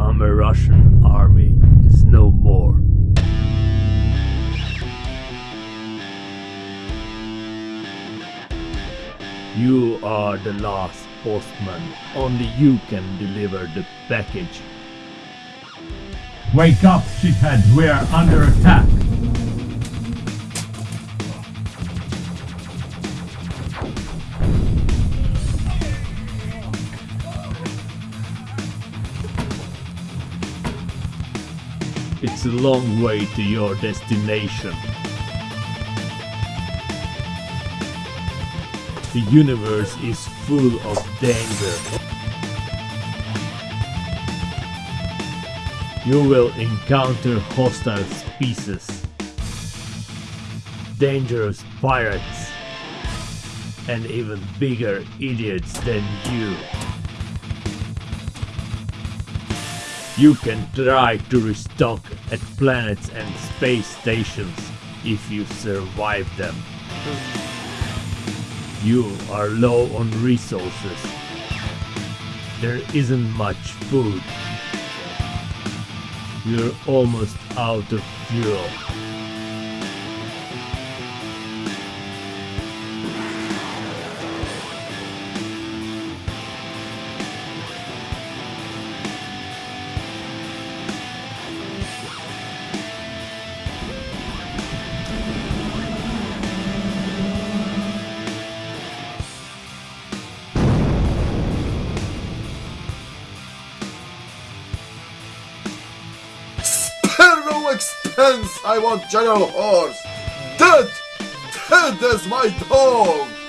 our Russian army is no more. You are the last postman. Only you can deliver the package. Wake up, shithead. We are under attack. It's a long way to your destination. The universe is full of danger. You will encounter hostile species, dangerous pirates, and even bigger idiots than you. You can try to restock at planets and space stations if you survive them. You are low on resources. There isn't much food. You're almost out of fuel. Expense! I want General Horse! Dead! Dead as my dog!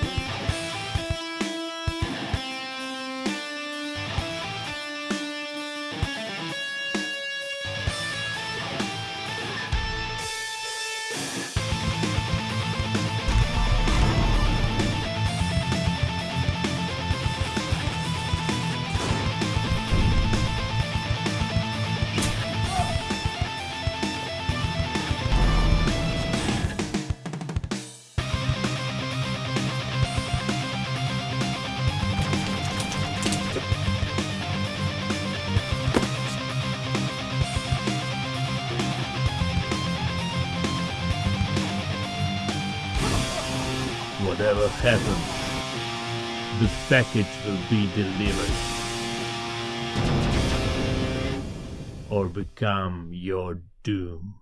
Whatever happens, the package will be delivered. Or become your doom.